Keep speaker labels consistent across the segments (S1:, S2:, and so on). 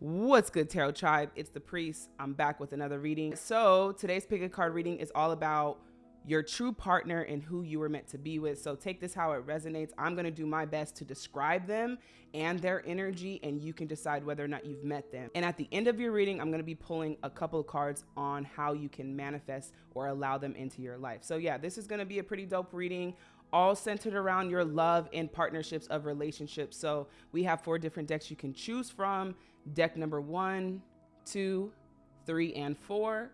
S1: What's good, Tarot Tribe? It's the Priest. I'm back with another reading. So, today's pick a card reading is all about your true partner and who you were meant to be with. So, take this how it resonates. I'm going to do my best to describe them and their energy, and you can decide whether or not you've met them. And at the end of your reading, I'm going to be pulling a couple of cards on how you can manifest or allow them into your life. So, yeah, this is going to be a pretty dope reading all centered around your love and partnerships of relationships. So we have four different decks you can choose from deck number one, two, three, and four.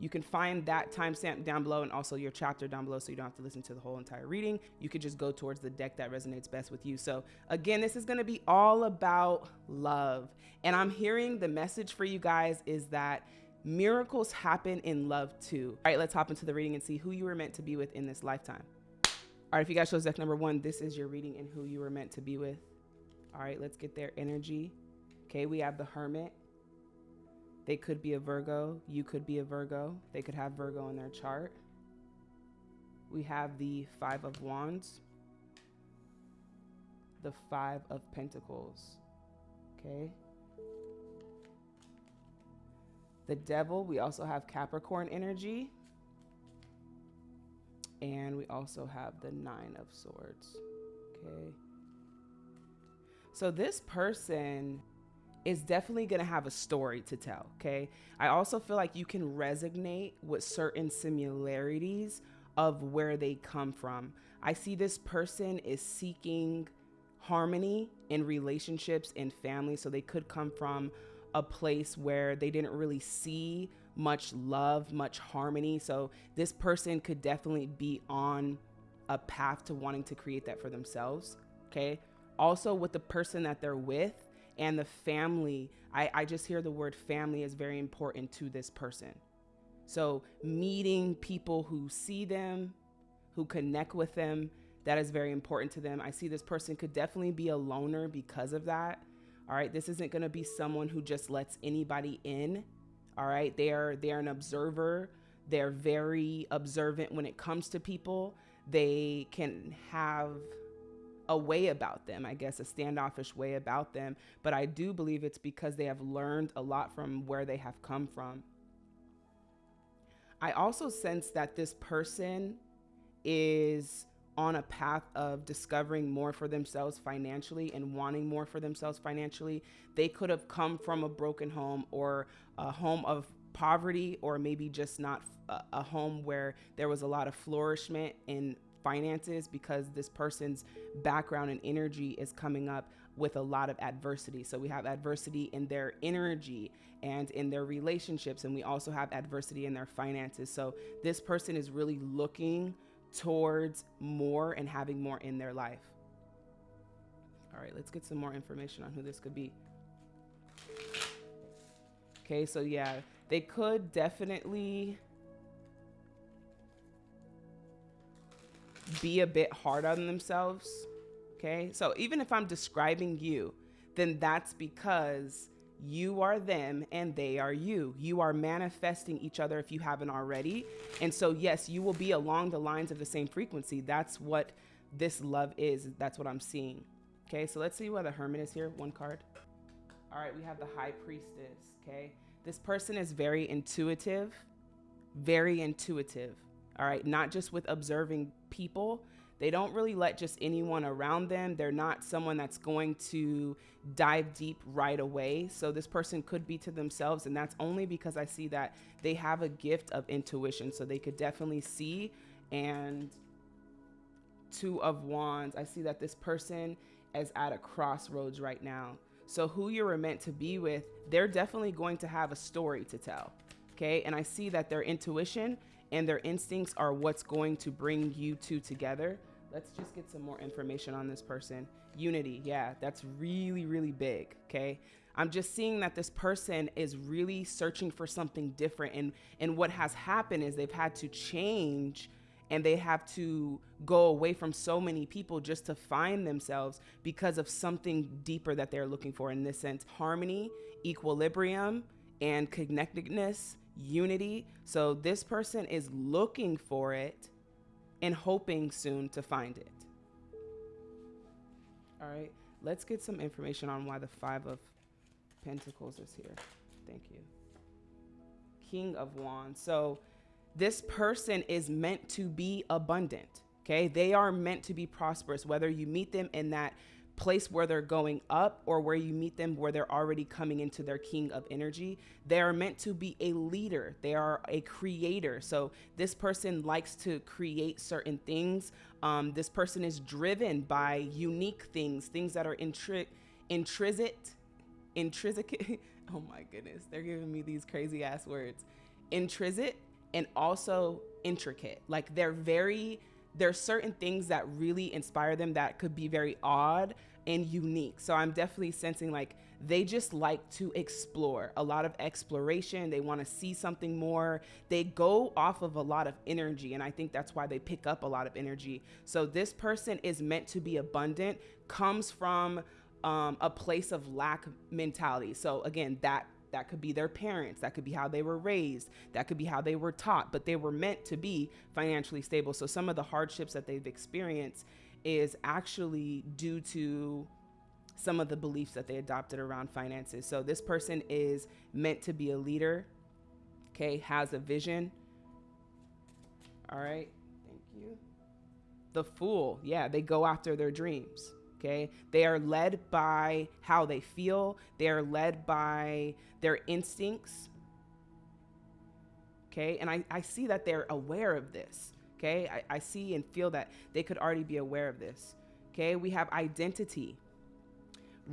S1: You can find that timestamp down below and also your chapter down below so you don't have to listen to the whole entire reading. You could just go towards the deck that resonates best with you. So, again, this is going to be all about love. And I'm hearing the message for you guys is that miracles happen in love too. All right, let's hop into the reading and see who you were meant to be with in this lifetime. All right, if you guys chose deck number one, this is your reading and who you were meant to be with. All right, let's get their energy. Okay, we have the Hermit. They could be a Virgo. You could be a Virgo. They could have Virgo in their chart. We have the Five of Wands. The Five of Pentacles. Okay. The Devil, we also have Capricorn energy. And we also have the Nine of Swords. Okay. So this person is definitely going to have a story to tell. Okay. I also feel like you can resonate with certain similarities of where they come from. I see this person is seeking harmony in relationships and family. So they could come from a place where they didn't really see much love, much harmony. So this person could definitely be on a path to wanting to create that for themselves. Okay. Also, with the person that they're with, and the family. I, I just hear the word family is very important to this person. So, meeting people who see them, who connect with them, that is very important to them. I see this person could definitely be a loner because of that. All right, this isn't going to be someone who just lets anybody in. All right, they are they're an observer. They're very observant when it comes to people. They can have a way about them, I guess, a standoffish way about them. But I do believe it's because they have learned a lot from where they have come from. I also sense that this person is on a path of discovering more for themselves financially and wanting more for themselves financially. They could have come from a broken home or a home of poverty, or maybe just not uh, a, home where there was a lot of flourishment in finances because this person's background and energy is coming up with a lot of adversity. So we have adversity in their energy and in their relationships, and we also have adversity in their finances. So this person is really looking towards more and having more in their life. All right, let's get some more information on who this could be. Okay, so yeah, they could definitely be a bit hard on themselves. Okay. So even if I'm describing you, then that's because you are them and they are you. You are manifesting each other if you haven't already. And so, yes, you will be along the lines of the same frequency. That's what this love is. That's what I'm seeing. Okay. So let's see where the hermit is here. One card. All right. We have the high priestess. Okay. This person is very intuitive, very intuitive all right, not just with observing people. They don't really let just anyone around them. They're not someone that's going to dive deep right away. So this person could be to themselves. And that's only because I see that they have a gift of intuition. So they could definitely see. And Two of Wands, I see that this person is at a crossroads right now. So who you're meant to be with, they're definitely going to have a story to tell. Okay. And I see that their intuition and their instincts are what's going to bring you two together. Let's just get some more information on this person. Unity, yeah, that's really, really big, okay? I'm just seeing that this person is really searching for something different. And, and what has happened is they've had to change and they have to go away from so many people just to find themselves because of something deeper that they're looking for in this sense harmony, equilibrium, and connectedness unity. So this person is looking for it and hoping soon to find it. All right, let's get some information on why the Five of Pentacles is here. Thank you. King of Wands. So this person is meant to be abundant. Okay. They are meant to be prosperous, whether you meet them in that place where they're going up or where you meet them where they're already coming into their king of energy. They are meant to be a leader, they are a creator. So this person likes to create certain things. Um, this person is driven by unique things, things that are intri- intrinsic, intrinsic. oh my goodness, they're giving me these crazy ass words. Intrinsic and also intricate. Like they're very there's certain things that really inspire them that could be very odd and unique. So I'm definitely sensing like they just like to explore a lot of exploration. They want to see something more. They go off of a lot of energy. And I think that's why they pick up a lot of energy. So this person is meant to be abundant, comes from um, a place of lack mentality. So again, that that could be their parents. That could be how they were raised. That could be how they were taught, but they were meant to be financially stable. So some of the hardships that they've experienced is actually due to some of the beliefs that they adopted around finances. So this person is meant to be a leader, okay, has a vision. All right, thank you. The fool, yeah, they go after their dreams. Okay. They are led by how they feel, they are led by their instincts. Okay. And I, I see that they're aware of this. Okay. I, I see and feel that they could already be aware of this. Okay. We have identity,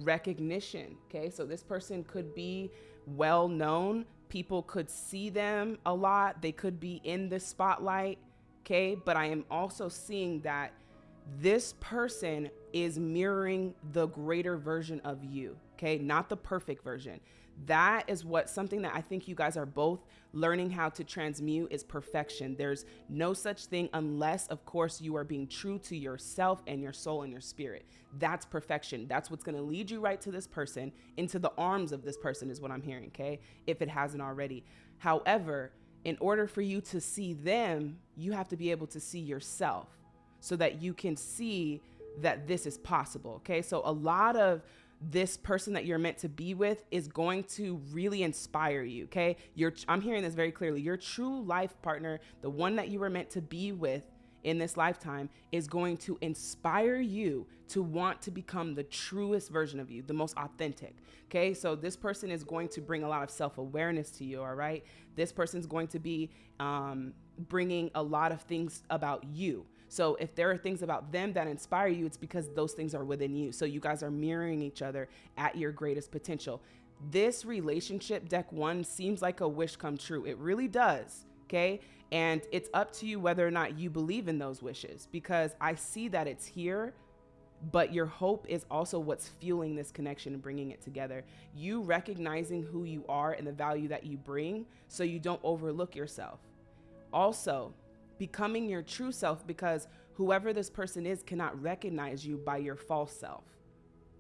S1: recognition. Okay. So this person could be well known. People could see them a lot. They could be in the spotlight. Okay. But I am also seeing that this person is mirroring the greater version of you. Okay. Not the perfect version that is what something that I think you guys are both learning how to transmute is perfection. There's no such thing unless, of course, you are being true to yourself and your soul and your spirit. That's perfection. That's what's going to lead you right to this person, into the arms of this person, is what I'm hearing, okay? If it hasn't already. However, in order for you to see them, you have to be able to see yourself so that you can see that this is possible, okay? So a lot of this person that you're meant to be with is going to really inspire you. Okay. You're, I'm hearing this very clearly. Your true life partner, the one that you were meant to be with in this lifetime, is going to inspire you to want to become the truest version of you, the most authentic. Okay. So this person is going to bring a lot of self awareness to you. All right. This person's going to be um, bringing a lot of things about you. So if there are things about them that inspire you, it's because those things are within you. So you guys are mirroring each other at your greatest potential. This relationship, deck one, seems like a wish come true. It really does. Okay. And it's up to you whether or not you believe in those wishes because I see that it's here but your hope is also what's fueling this connection and bringing it together. You recognizing who you are and the value that you bring so you don't overlook yourself. Also, becoming your true self because whoever this person is cannot recognize you by your false self.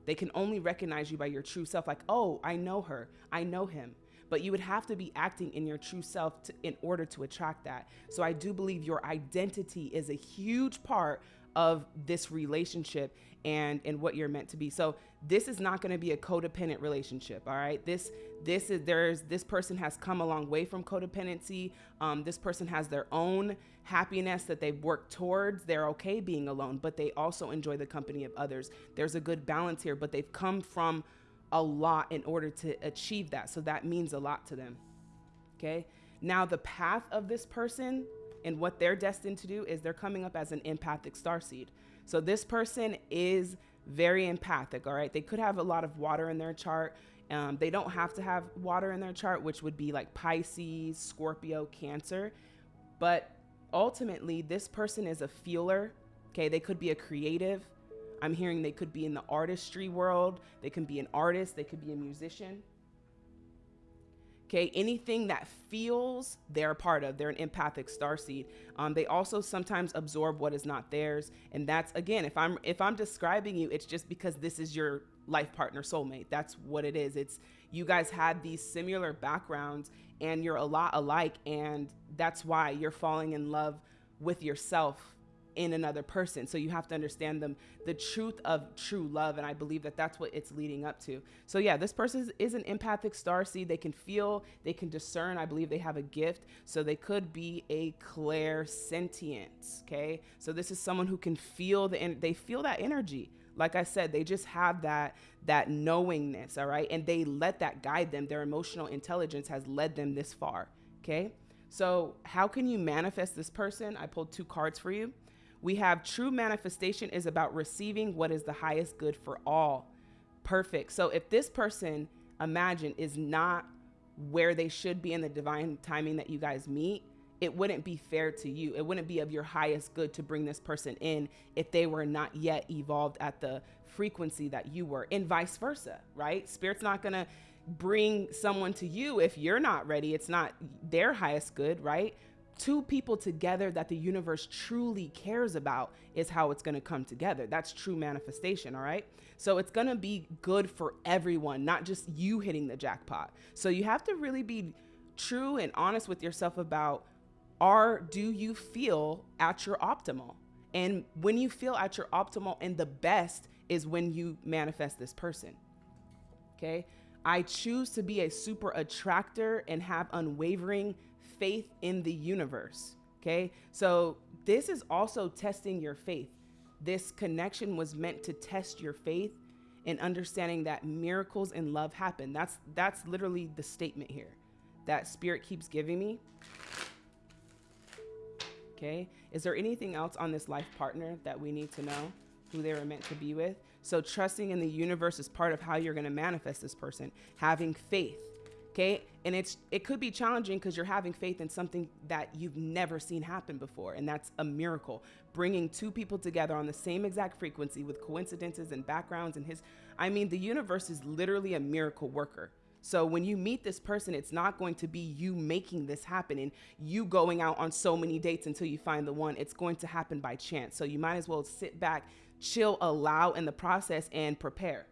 S1: They can only recognize you by your true self, like, oh, I know her, I know him. But you would have to be acting in your true self to, in order to attract that. So I do believe your identity is a huge part of this relationship and and what you're meant to be. So this is not going to be a codependent relationship. All right. This this is there's this person has come a long way from codependency. Um, this person has their own happiness that they've worked towards. They're okay being alone, but they also enjoy the company of others. There's a good balance here, but they've come from a lot in order to achieve that. So that means a lot to them. Okay. Now the path of this person and what they're destined to do is they're coming up as an empathic star seed. So this person is very empathic, all right? They could have a lot of water in their chart. Um, they don't have to have water in their chart, which would be like Pisces, Scorpio, Cancer. But ultimately, this person is a feeler, okay? They could be a creative. I'm hearing they could be in the artistry world, they can be an artist, they could be a musician. Okay, anything that feels they're a part of, they're an empathic star seed. Um, they also sometimes absorb what is not theirs, and that's again, if I'm if I'm describing you, it's just because this is your life partner, soulmate. That's what it is. It's you guys had these similar backgrounds, and you're a lot alike, and that's why you're falling in love with yourself in another person. So you have to understand them, the truth of true love. And I believe that that's what it's leading up to. So yeah, this person is, an empathic star seed. They can feel, they can discern. I believe they have a gift. So they could be a clair clairsentience. Okay. So this is someone who can feel the, and they feel that energy. Like I said, they just have that that knowingness, all right? And they let that guide them. Their emotional intelligence has led them this far, okay? So, how can you manifest this person? I pulled two cards for you. We have true manifestation is about receiving what is the highest good for all. Perfect. So, if this person, imagine, is not where they should be in the divine timing that you guys meet, it wouldn't be fair to you. It wouldn't be of your highest good to bring this person in if they were not yet evolved at the frequency that you were, and vice versa, right? Spirit's not gonna bring someone to you if you're not ready. It's not their highest good, right? Two people together that the universe truly cares about is how it's gonna come together. That's true manifestation, all right? So it's gonna be good for everyone, not just you hitting the jackpot. So you have to really be true and honest with yourself about are do you feel at your optimal? And when you feel at your optimal and the best is when you manifest this person. Okay? I choose to be a super attractor and have unwavering faith in the universe. Okay? So this is also testing your faith. This connection was meant to test your faith and understanding that miracles and love happen. That's that's literally the statement here that spirit keeps giving me. Okay. Is there anything else on this life partner that we need to know who they were meant to be with? So trusting in the universe is part of how you're going to manifest this person. Having faith. Okay. And it's it could be challenging because you're having faith in something that you've never seen happen before. And that's a miracle. Bringing two people together on the same exact frequency with coincidences and backgrounds and his I mean, the universe is literally a miracle worker. So when you meet this person, it's not going to be you making this happen and you going out on so many dates until you find the one. It's going to happen by chance. So you might as well sit back, chill, allow in the process and prepare.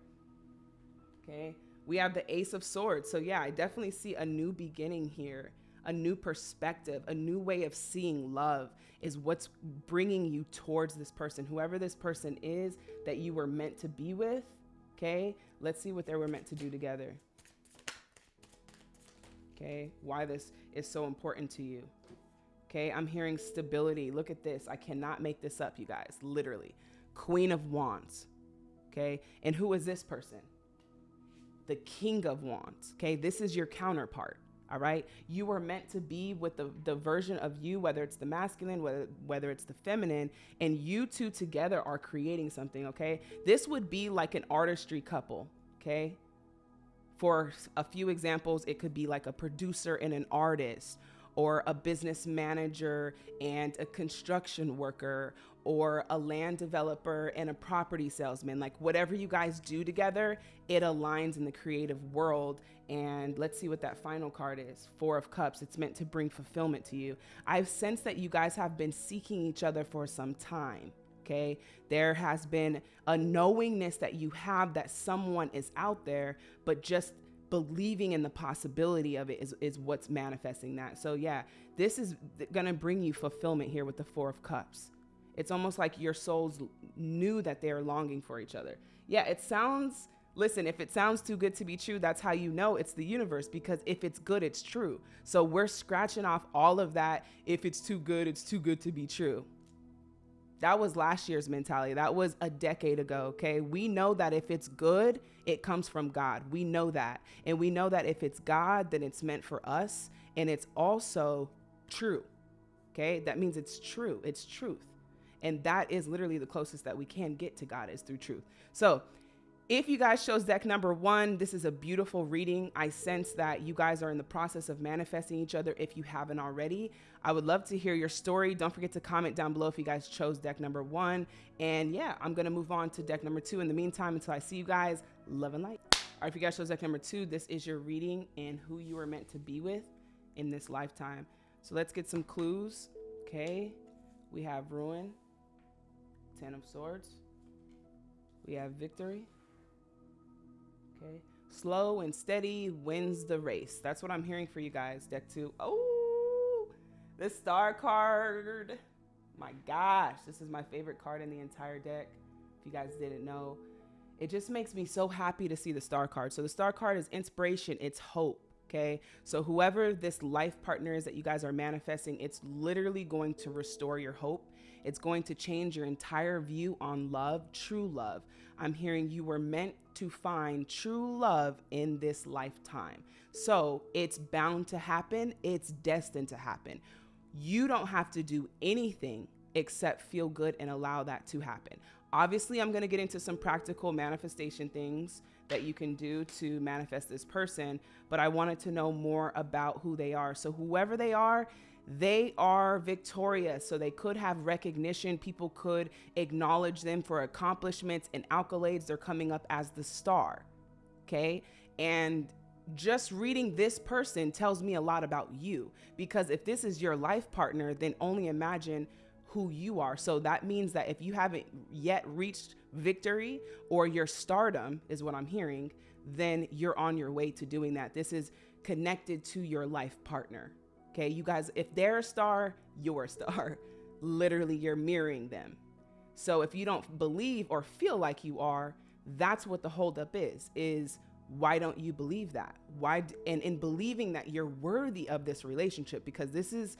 S1: Okay. We have the Ace of Swords. So yeah, I definitely see a new beginning here, a new perspective, a new way of seeing love is what's bringing you towards this person, whoever this person is that you were meant to be with. Okay. Let's see what they were meant to do together okay? Why this is so important to you. Okay, I'm hearing stability. Look at this. I cannot make this up, you guys, literally. Queen of Wands, okay? And who is this person? The King of Wands, okay? This is your counterpart, all right? You are meant to be with the, the version of you, whether it's the masculine, whether, whether it's the feminine, and you two together are creating something, okay? This would be like an artistry couple, okay? For a few examples, it could be like a producer and an artist, or a business manager and a construction worker, or a land developer and a property salesman. Like whatever you guys do together, it aligns in the creative world. And let's see what that final card is Four of Cups. It's meant to bring fulfillment to you. I've sensed that you guys have been seeking each other for some time. Okay. There has been a knowingness that you have that someone is out there, but just believing in the possibility of it is, is what's manifesting that. So, yeah, this is going to bring you fulfillment here with the Four of Cups. It's almost like your souls knew that they are longing for each other. Yeah, it sounds, listen, if it sounds too good to be true, that's how you know it's the universe because if it's good, it's true. So, we're scratching off all of that. If it's too good, it's too good to be true. That was last year's mentality. That was a decade ago. Okay. We know that if it's good, it comes from God. We know that. And we know that if it's God, then it's meant for us. And it's also true. Okay. That means it's true. It's truth. And that is literally the closest that we can get to God is through truth. So if you guys chose deck number one, this is a beautiful reading. I sense that you guys are in the process of manifesting each other if you haven't already. I would love to hear your story. Don't forget to comment down below if you guys chose deck number one. And yeah, I'm going to move on to deck number two. In the meantime, until I see you guys, love and light. All right, if you guys chose deck number two, this is your reading and who you are meant to be with in this lifetime. So let's get some clues. Okay, we have Ruin, Ten of Swords. We have Victory. Okay. Slow and steady wins the race. That's what I'm hearing for you guys. Deck two. Oh, the star card. My gosh, this is my favorite card in the entire deck. If you guys didn't know, it just makes me so happy to see the star card. So the star card is inspiration, it's hope. Okay. So whoever this life partner is that you guys are manifesting, it's literally going to restore your hope. It's going to change your entire view on love, true love. I'm hearing you were meant to find true love in this lifetime. So it's bound to happen. It's destined to happen. You don't have to do anything except feel good and allow that to happen. Obviously, I'm going to get into some practical manifestation things that you can do to manifest this person, but I wanted to know more about who they are. So, whoever they are, they are victorious. So, they could have recognition. People could acknowledge them for accomplishments and accolades. They're coming up as the star. Okay. And just reading this person tells me a lot about you because if this is your life partner, then only imagine who you are. So that means that if you haven't yet reached victory or your stardom, is what I'm hearing, then you're on your way to doing that. This is connected to your life partner. Okay, you guys, if they're a star, you're a star. Literally, you're mirroring them. So if you don't believe or feel like you are, that's what the holdup is. Is why don't you believe that? Why and in believing that you're worthy of this relationship because this is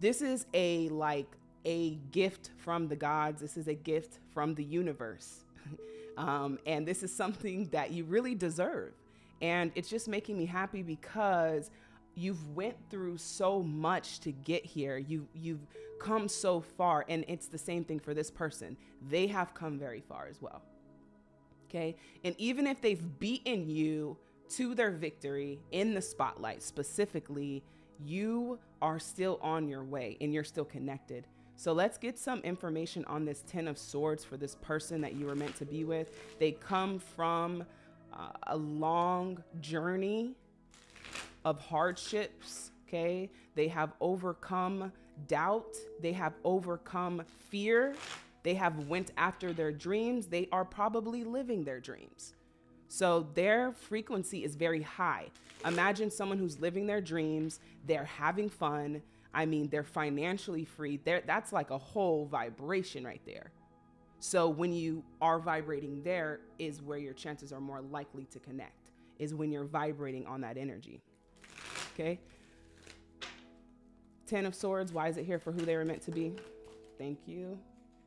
S1: this is a like a gift from the gods. This is a gift from the universe. um, and this is something that you really deserve. And it's just making me happy because you've went through so much to get here. You you've come so far and it's the same thing for this person. They have come very far as well. Okay? And even if they've beaten you to their victory in the spotlight specifically, you are still on your way and you're still connected. So let's get some information on this Ten of Swords for this person that you were meant to be with. They come from uh, a long journey of hardships, okay? They have overcome doubt, they have overcome fear, they have went after their dreams, they are probably living their dreams. So their frequency is very high. Imagine someone who's living their dreams, they're having fun, I mean, they're financially free. There, that's like a whole vibration right there. So when you are vibrating there is where your chances are more likely to connect. Is when you're vibrating on that energy. Okay. Ten of Swords. Why is it here for who they were meant to be? Thank you.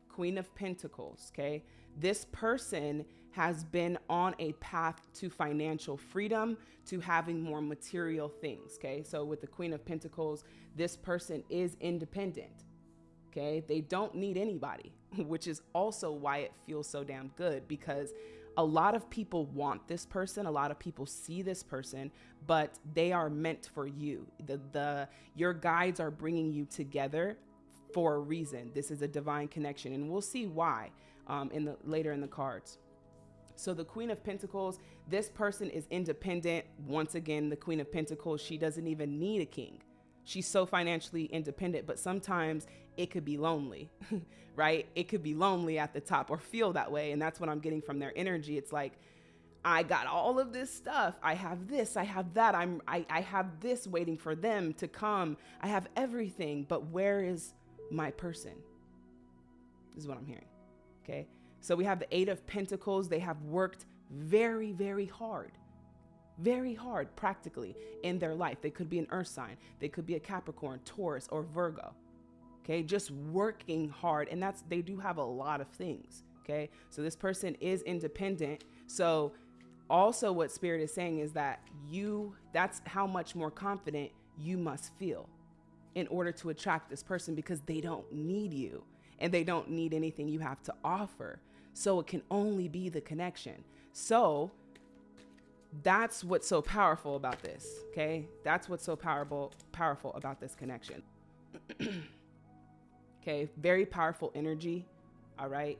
S1: Queen of Pentacles. Okay. This person has been on a path to financial freedom, to having more material things. Okay. So with the Queen of Pentacles, this person is independent. Okay. They don't need anybody, which is also why it feels so damn good because a lot of people want this person, a lot of people see this person, but they are meant for you. The the your guides are bringing you together for a reason. This is a divine connection, and we'll see why um, in the later in the cards. So the Queen of Pentacles, this person is independent. Once again, the Queen of Pentacles, she doesn't even need a king. She's so financially independent, but sometimes it could be lonely, right? It could be lonely at the top or feel that way. And that's what I'm getting from their energy. It's like, I got all of this stuff. I have this, I have that. I'm I, I have this waiting for them to come. I have everything, but where is my person? This is what I'm hearing. Okay. So we have the Eight of Pentacles. They have worked very, very hard, very hard practically in their life. They could be an earth sign, they could be a Capricorn, Taurus, or Virgo. Okay, just working hard. And that's, they do have a lot of things. Okay, so this person is independent. So, also, what Spirit is saying is that you, that's how much more confident you must feel in order to attract this person because they don't need you and they don't need anything you have to offer. So it can only be the connection. So that's what's so powerful about this. Okay. That's what's so powerful, powerful about this connection. okay. Very powerful energy. All right.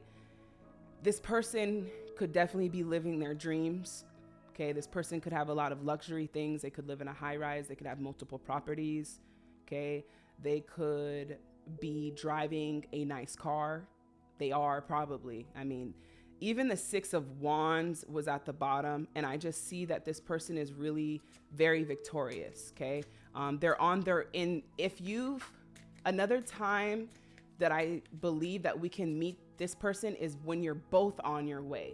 S1: This person could definitely be living their dreams. Okay. This person could have a lot of luxury things. They could live in a high rise. They could have multiple properties. Okay. They could be driving a nice car. They are probably. I mean, even the six of wands was at the bottom and i just see that this person is really very victorious okay um, they're on their in if you've another time that I believe that we can meet this person is when you're both on your way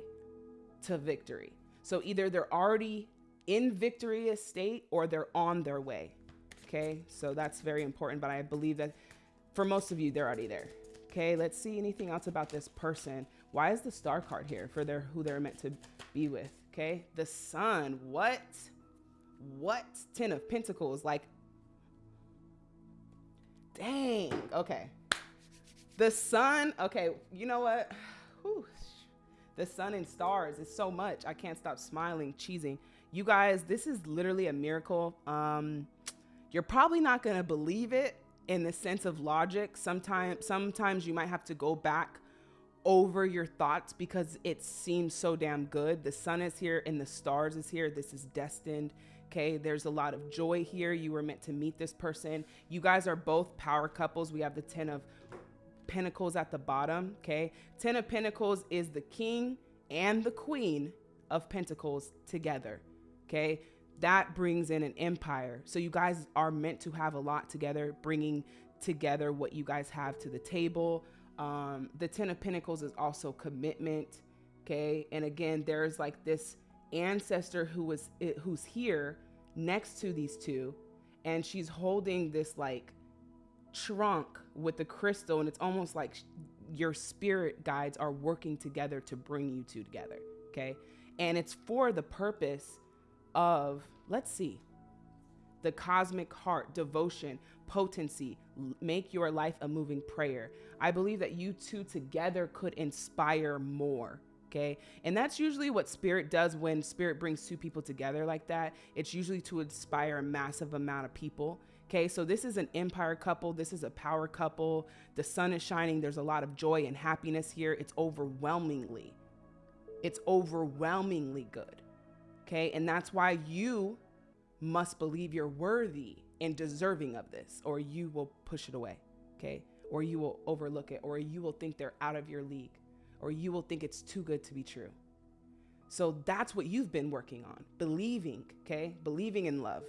S1: to victory. So either they're already in victorious state or they're on their way. Okay, so that's very important. But I believe that for most of you, they're already there. Okay, let's see anything else about this person. Why is the star card here for their who they're meant to be with? Okay, the sun. What? What? Ten of Pentacles. Like, dang. Okay, the sun. Okay, you know what? Whew. The sun and stars is so much. I can't stop smiling, cheesing. You guys, this is literally a miracle. Um, you're probably not gonna believe it in the sense of logic. Sometimes sometimes you might have to go back over your thoughts because it seems so damn good. The sun is here and the stars is here. This is destined. Okay, there's a lot of joy here. You were meant to meet this person. You guys are both power couples. We have the 10 of Pentacles at the bottom. Okay, 10 of Pentacles is the king and the queen of Pentacles together. Okay, that brings in an empire. So you guys are meant to have a lot together, bringing together what you guys have to the table. Um, the Ten of Pentacles is also commitment. Okay, and again, there's like this ancestor who was who's here next to these two, and she's holding this like trunk with the crystal, and it's almost like your spirit guides are working together to bring you two together. Okay, and it's for the purpose of let's see the cosmic heart, devotion, potency, make your life a moving prayer. I believe that you two together could inspire more. Okay. And that's usually what spirit does when spirit brings two people together like that. It's usually to inspire a massive amount of people. Okay. So this is an empire couple. This is a power couple. The sun is shining. There's a lot of joy and happiness here. It's overwhelmingly, it's overwhelmingly good. Okay. And that's why you must believe you're worthy and deserving of this, or you will push it away, okay? Or you will overlook it, or you will think they're out of your league, or you will think it's too good to be true. So that's what you've been working on believing, okay? Believing in love.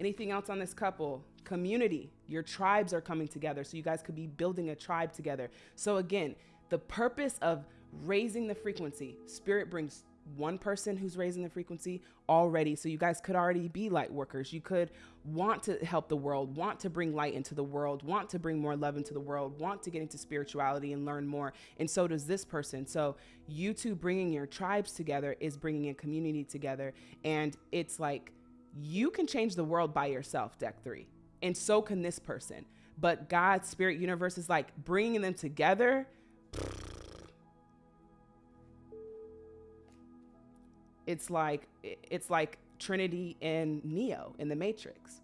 S1: Anything else on this couple? Community. Your tribes are coming together. So you guys could be building a tribe together. So again, the purpose of raising the frequency, spirit brings one person who's raising the frequency already. So you guys could already be light workers. You could want to help the world, want to bring light into the world, want to bring more love into the world, want to get into spirituality and learn more. And so does this person. So you two bringing your tribes together is bringing a community together. And it's like you can change the world by yourself, deck three. And so can this person. But God's spirit universe is like bringing them together it's like it's like Trinity and Neo in the Matrix.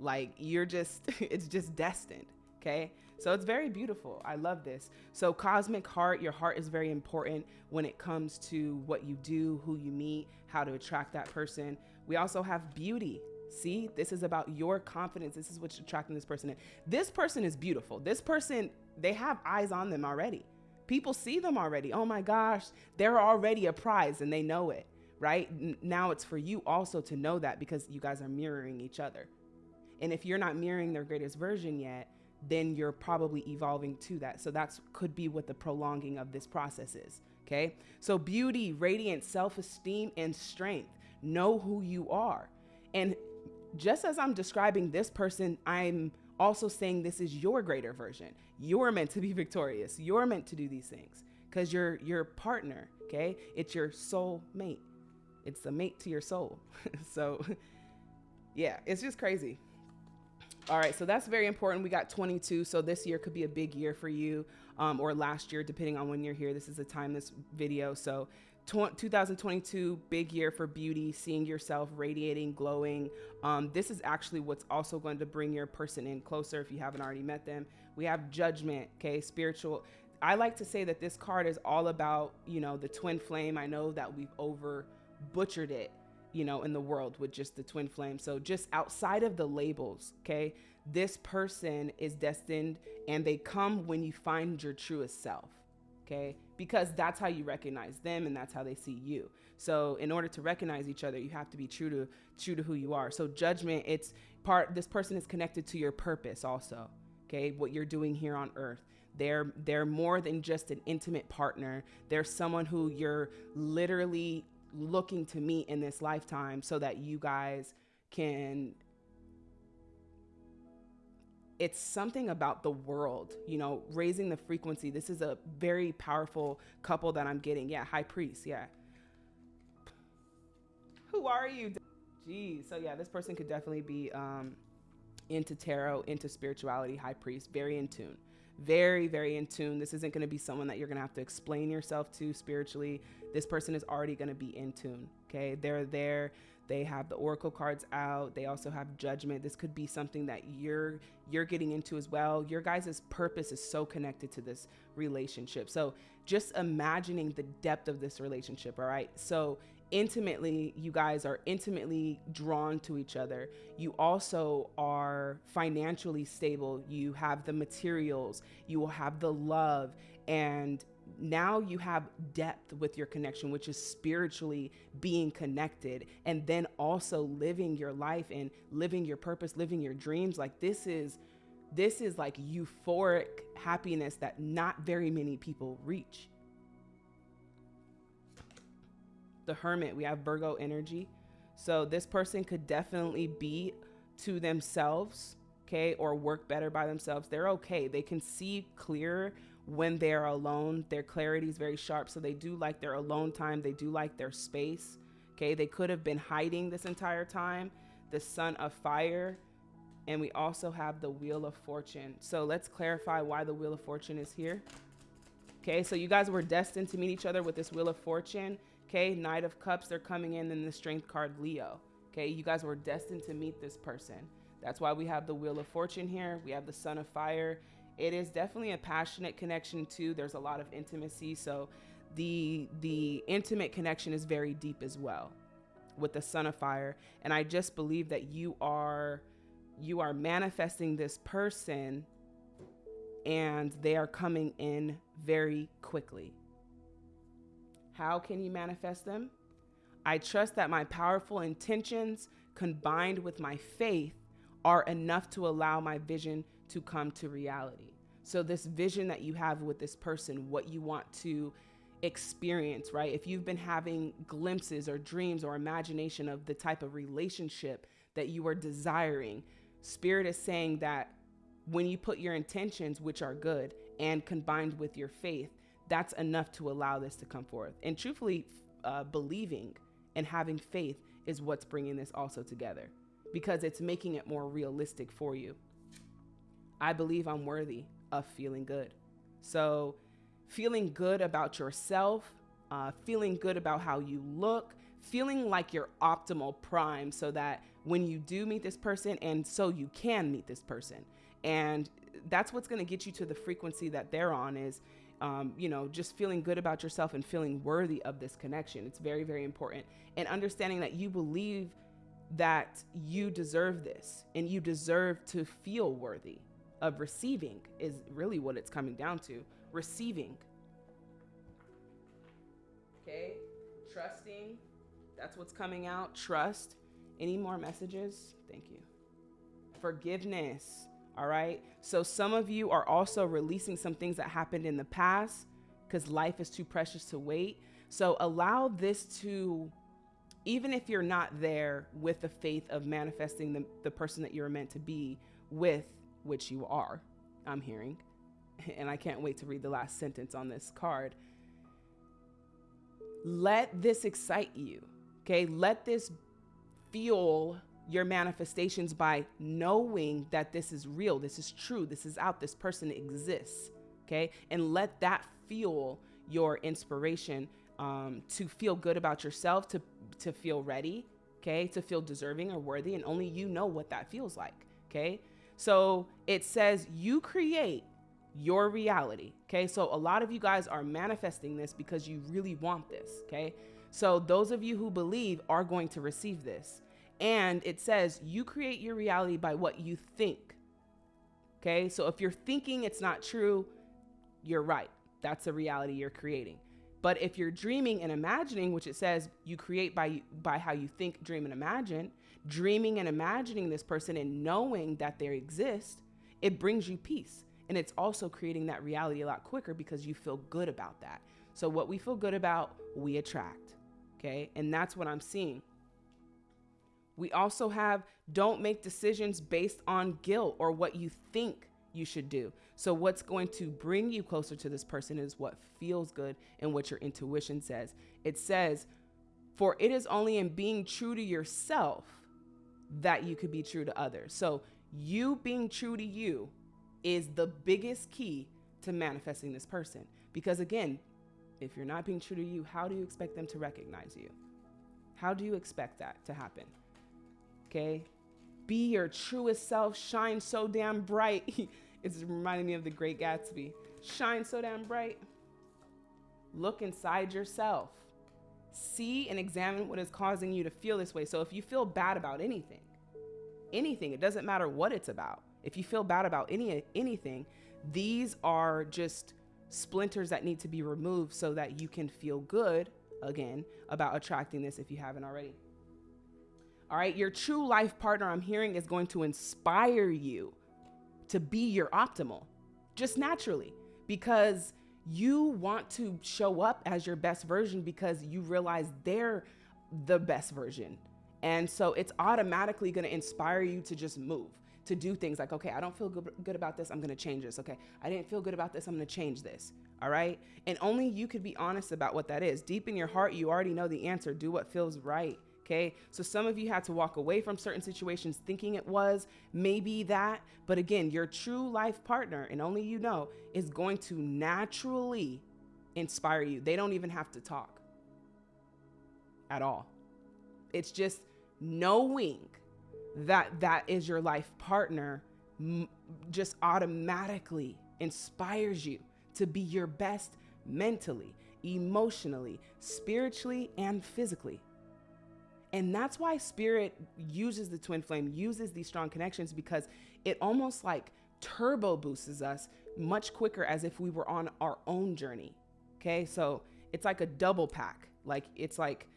S1: Like you're just it's just destined, okay? So it's very beautiful. I love this. So cosmic heart, your heart is very important when it comes to what you do, who you meet, how to attract that person. We also have beauty. See, this is about your confidence. This is what's attracting this person in. This person is beautiful. This person, they have eyes on them already. People see them already. Oh my gosh, they're already a prize and they know it right? Now it's for you also to know that because you guys are mirroring each other. And if you're not mirroring their greatest version yet, then you're probably evolving to that. So that's could be what the prolonging of this process is. Okay. So beauty, radiance, self-esteem, and strength. Know who you are. And just as I'm describing this person, I'm also saying this is your greater version. You're meant to be victorious. You're meant to do these things because you're your partner. Okay. It's your soul mate it's a mate to your soul. so yeah, it's just crazy. All right, so that's very important. We got 22, so this year could be a big year for you, um, or last year, depending on when you're here. This is the time this video. So 2022, big year for beauty, seeing yourself radiating, glowing. Um, this is actually what's also going to bring your person in closer if you haven't already met them. We have judgment, okay, spiritual. I like to say that this card is all about, you know, the twin flame. I know that we've over butchered it, you know, in the world with just the twin flame. So just outside of the labels, okay? This person is destined and they come when you find your truest self, okay? Because that's how you recognize them and that's how they see you. So in order to recognize each other, you have to be true to true to who you are. So judgment, it's part this person is connected to your purpose also. okay? What you're doing here on earth. They're they're more than just an intimate partner. They're someone who you're literally looking to meet in this lifetime so that you guys can it's something about the world, you know, raising the frequency. This is a very powerful couple that I'm getting. Yeah, high priest. Yeah. Who are you? Geez. So yeah, this person could definitely be um, into tarot, into spirituality, high priest, very in tune very, very in tune. This isn't going to be someone that you're going to have to explain yourself to spiritually. This person is already going to be in tune. Okay. They're there. They have the oracle cards out. They also have judgment. This could be something that you're you're getting into as well. Your guys' purpose is so connected to this relationship. So just imagining the depth of this relationship, all right? So intimately, you guys are intimately drawn to each other. You also are financially stable. You have the materials, you will have the love, and now you have depth with your connection, which is spiritually being connected and then also living your life and living your purpose, living your dreams. Like this is this is like euphoric happiness that not very many people reach. The hermit, we have Virgo energy. So this person could definitely be to themselves, okay, or work better by themselves. They're okay. They can see clearer when they're alone. Their clarity is very sharp. So they do like their alone time. They do like their space. Okay. They could have been hiding this entire time. The sun of fire. And we also have the wheel of fortune. So let's clarify why the wheel of fortune is here. Okay. So you guys were destined to meet each other with this wheel of fortune. Okay, Knight of Cups, they're coming in, in the Strength card, Leo. Okay, you guys were destined to meet this person. That's why we have the Wheel of Fortune here. We have the Sun of Fire. It is definitely a passionate connection too. There's a lot of intimacy, so the the intimate connection is very deep as well with the Sun of Fire. And I just believe that you are you are manifesting this person and they are coming in very quickly. How can you manifest them? I trust that my powerful intentions combined with my faith are enough to allow my vision to come to reality. So, this vision that you have with this person, what you want to experience, right? If you've been having glimpses or dreams or imagination of the type of relationship that you are desiring, Spirit is saying that when you put your intentions, which are good, and combined with your faith, that's enough to allow this to come forth. And truthfully, uh, believing and having faith is what's bringing this also together because it's making it more realistic for you. I believe I'm worthy of feeling good. So, feeling good about yourself, uh, feeling good about how you look, feeling like you're optimal prime so that when you do meet this person, and so you can meet this person. And that's what's going to get you to the frequency that they're on is um, you know, just feeling good about yourself and feeling worthy of this connection. It's very, very important. And understanding that you believe that you deserve this and you deserve to feel worthy of receiving is really what it's coming down to. Receiving. Okay? Trusting. That's what's coming out. Trust. Any more messages? Thank you. Forgiveness. All right. So some of you are also releasing some things that happened in the past because life is too precious to wait. So allow this to, even if you're not there with the faith of manifesting the, the person that you're meant to be with, which you are, I'm hearing. And I can't wait to read the last sentence on this card. Let this excite you. Okay. Let this fuel your manifestations by knowing that this is real, this is true, this is out, this person exists. Okay. And let that fuel your inspiration um, to feel good about yourself, to, to feel ready, okay, to feel deserving or worthy. And only you know what that feels like. Okay. So it says you create your reality. Okay. So a lot of you guys are manifesting this because you really want this. Okay. So those of you who believe are going to receive this. And it says you create your reality by what you think. Okay, so if you're thinking it's not true, you're right. That's a reality you're creating. But if you're dreaming and imagining, which it says you create by by how you think, dream, and imagine, dreaming and imagining this person and knowing that they exist, it brings you peace. And it's also creating that reality a lot quicker because you feel good about that. So, what we feel good about, we attract. Okay. And that's what I'm seeing. We also have don't make decisions based on guilt or what you think you should do. So, what's going to bring you closer to this person is what feels good and what your intuition says. It says, For it is only in being true to yourself that you could be true to others. So, you being true to you is the biggest key to manifesting this person. Because again, if you're not being true to you, how do you expect them to recognize you? How do you expect that to happen? Okay. Be your truest self, shine so damn bright. it's reminding me of the great Gatsby. Shine so damn bright. Look inside yourself. See and examine what is causing you to feel this way. So if you feel bad about anything, anything, it doesn't matter what it's about. If you feel bad about any anything, these are just splinters that need to be removed so that you can feel good again about attracting this if you haven't already. All right, your true life partner, I'm hearing, is going to inspire you to be your optimal just naturally because you want to show up as your best version because you realize they're the best version. And so it's automatically going to inspire you to just move, to do things like, okay, I don't feel good, good about this. I'm going to change this. Okay, I didn't feel good about this. I'm going to change this. All right. And only you could be honest about what that is. Deep in your heart, you already know the answer. Do what feels right. Okay. So some of you had to walk away from certain situations thinking it was maybe that. But again, your true life partner, and only you know, is going to naturally inspire you. They don't even have to talk at all. It's just knowing that that is your life partner just automatically inspires you to be your best mentally, emotionally, spiritually, and physically. And that's why spirit uses the twin flame, uses these strong connections because it almost like turbo boosts us much quicker as if we were on our own journey. Okay. So it's like a double pack. Like it's like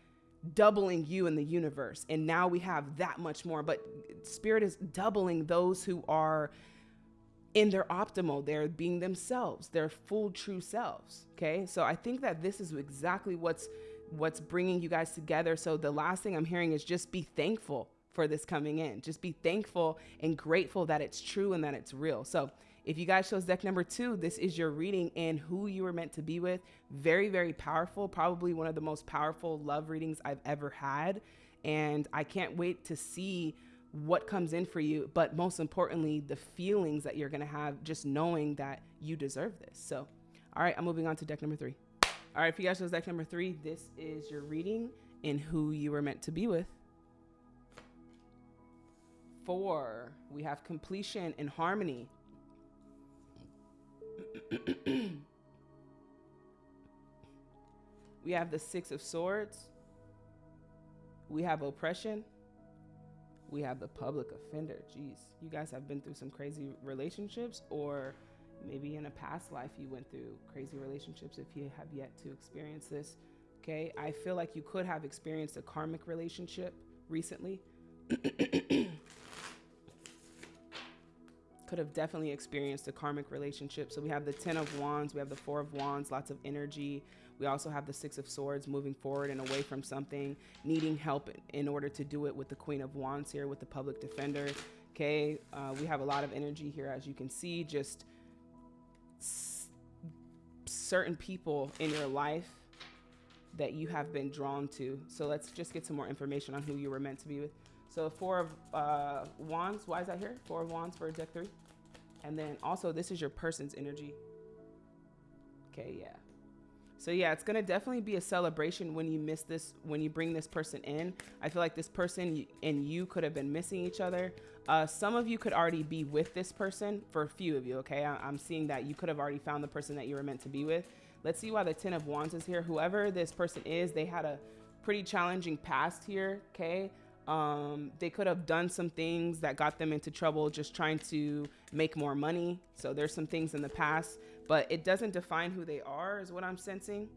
S1: doubling you in the universe. And now we have that much more. But spirit is doubling those who are in their optimal, they're being themselves, their full true selves. Okay. So I think that this is exactly what's what's bringing you guys together. So the last thing I'm hearing is just be thankful for this coming in. Just be thankful and grateful that it's true and that it's real. So if you guys chose deck number two, this is your reading and who you were meant to be with. Very, very powerful. Probably one of the most powerful love readings I've ever had. And I can't wait to see what comes in for you. But most importantly, the feelings that you're going to have just knowing that you deserve this. So, all right, I'm moving on to deck number three. All right, if you guys chose deck number three, this is your reading in who you were meant to be with. Four, we have completion and harmony. we have the Six of Swords. We have oppression. We have the public offender. Jeez, you guys have been through some crazy relationships or maybe in a past life you went through crazy relationships if you have yet to experience this. Okay, I feel like you could have experienced a karmic relationship recently. could have definitely experienced a karmic relationship. So we have the 10 of wands, we have the 4 of wands, lots of energy. We also have the 6 of swords moving forward and away from something, needing help in order to do it with the queen of wands here with the public defender. Okay, uh, we have a lot of energy here as you can see, just certain people in your life that you have been drawn to. So let's just get some more information on who you were meant to be with. So four of uh, wands, why is that here? Four of wands for deck three. And then also this is your person's energy. Okay, yeah. So yeah, it's gonna definitely be a celebration when you miss this, when you bring this person in. I feel like this person and you could have been missing each other. Uh, some of you could already be with this person for a few of you, okay? I- am seeing that you could have already found the person that you were meant to be with. Let's see why the Ten of Wands is here. Whoever this person is, they had a pretty challenging past here, okay? Um, they could have done some things that got them into trouble just trying to make more money. So there's some things in the past, but it doesn't define who they are, is what I'm sensing.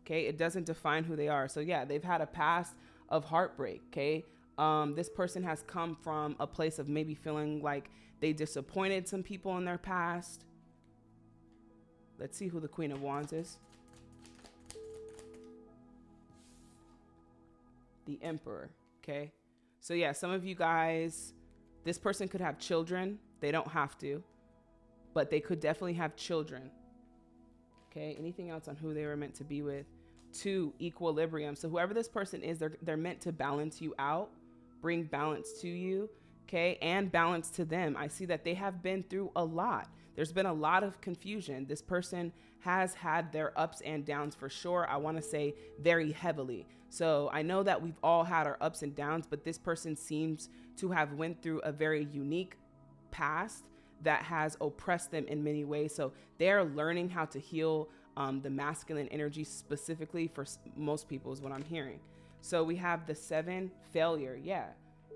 S1: Okay, it doesn't define who they are. So yeah, they've had a past of heartbreak. Okay, Um, this person has come from a place of maybe feeling like they disappointed some people in their past. Let's see who the Queen of Wands is. The Emperor. Okay. So, yeah, some of you guys, this person could have children. They don't have to, but they could definitely have children. Okay. Anything else on who they were meant to be with? Two, equilibrium. So, whoever this person is, they're, they're meant to balance you out, bring balance to you. Okay. And balance to them. I see that they have been through a lot. There's been a lot of confusion. This person has had their ups and downs for sure. I want to say very heavily. So I know that we've all had our ups and downs, but this person seems to have went through a very unique past that has oppressed them in many ways. So they're learning how to heal um, the masculine energy specifically for most people is what I'm hearing. So we have the seven failure. Yeah.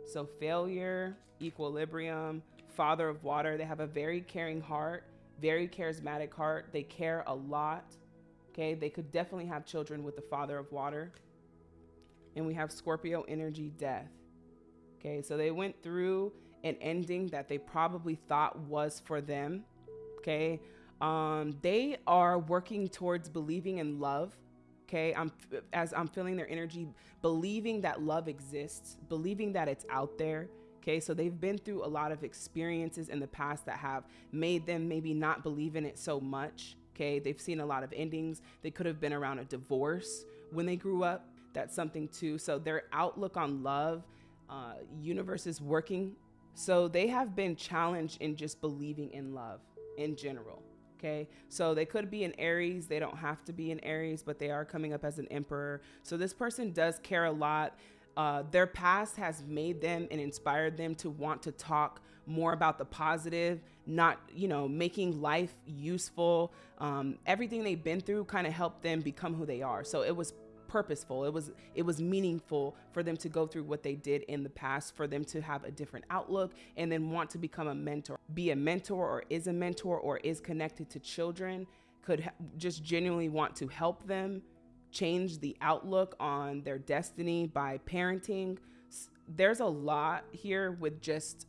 S1: So failure, equilibrium, father of water. They have a very caring heart, very charismatic heart. They care a lot. Okay. They could definitely have children with the father of water and we have Scorpio energy death. Okay, so they went through an ending that they probably thought was for them. Okay, um, they are working towards believing in love. Okay, I'm as I'm feeling their energy, believing that love exists, believing that it's out there. Okay, so they've been through a lot of experiences in the past that have made them maybe not believe in it so much. Okay, they've seen a lot of endings. They could have been around a divorce when they grew up that's something too. So their outlook on love, uh, universe is working. So they have been challenged in just believing in love in general. Okay. So they could be an Aries. They don't have to be an Aries, but they are coming up as an emperor. So this person does care a lot. Uh, their past has made them and inspired them to want to talk more about the positive, not, you know, making life useful. Um, everything they've been through kind of helped them become who they are. So it was purposeful. It was it was meaningful for them to go through what they did in the past, for them to have a different outlook and then want to become a mentor. Be a mentor or is a mentor or is connected to children, could just genuinely want to help them change the outlook on their destiny by parenting. There's a lot here with just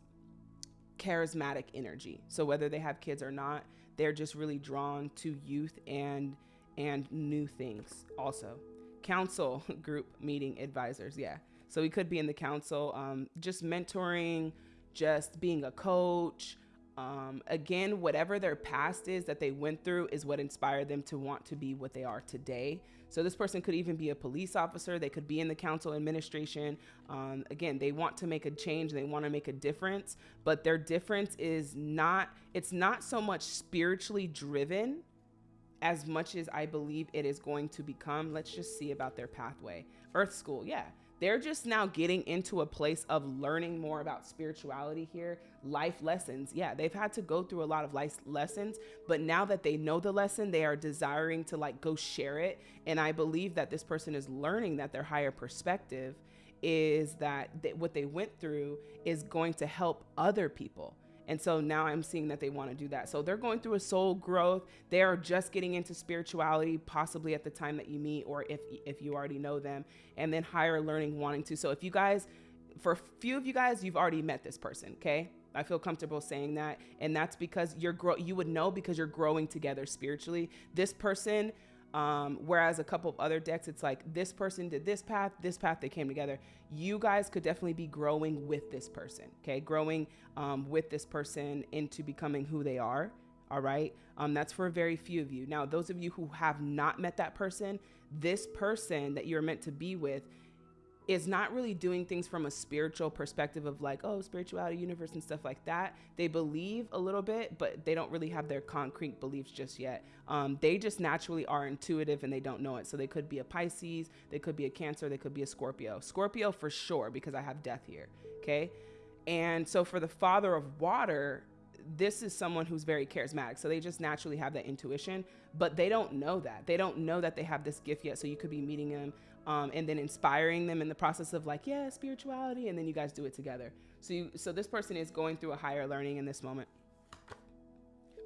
S1: charismatic energy. So whether they have kids or not, they're just really drawn to youth and and new things also council group meeting advisors. Yeah. So we could be in the council, um, just mentoring, just being a coach. Um, again, whatever their past is that they went through is what inspired them to want to be what they are today. So this person could even be a police officer. They could be in the council administration. Um, again, they want to make a change. They want to make a difference, but their difference is not. It's not so much spiritually driven as much as I believe it is going to become. Let's just see about their pathway. Earth School, yeah. They're just now getting into a place of learning more about spirituality here, life lessons. Yeah, they've had to go through a lot of life lessons, but now that they know the lesson, they are desiring to like go share it. And I believe that this person is learning that their higher perspective is that what they went through is going to help other people and so now I'm seeing that they want to do that. So they're going through a soul growth. They are just getting into spirituality, possibly at the time that you meet, or if if you already know them, and then higher learning wanting to. So if you guys, for a few of you guys, you've already met this person, okay? I feel comfortable saying that, and that's because you're grow. You would know because you're growing together spiritually. This person um, whereas a couple of other decks, it's like this person did this path, this path, they came together. You guys could definitely be growing with this person, okay? Growing um, with this person into becoming who they are, all right? Um, that's for a very few of you. Now, those of you who have not met that person, this person that you're meant to be with is not really doing things from a spiritual perspective of like, oh, spirituality, universe, and stuff like that. They believe a little bit, but they don't really have their concrete beliefs just yet. Um, they just naturally are intuitive and they don't know it. So they could be a Pisces, they could be a Cancer, they could be a Scorpio. Scorpio for sure, because I have death here. Okay. And so for the father of water, this is someone who's very charismatic. So they just naturally have that intuition, but they don't know that. They don't know that they have this gift yet. So you could be meeting them um, and then inspiring them in the process of like, yeah, spirituality, and then you guys do it together. So you, so this person is going through a higher learning in this moment.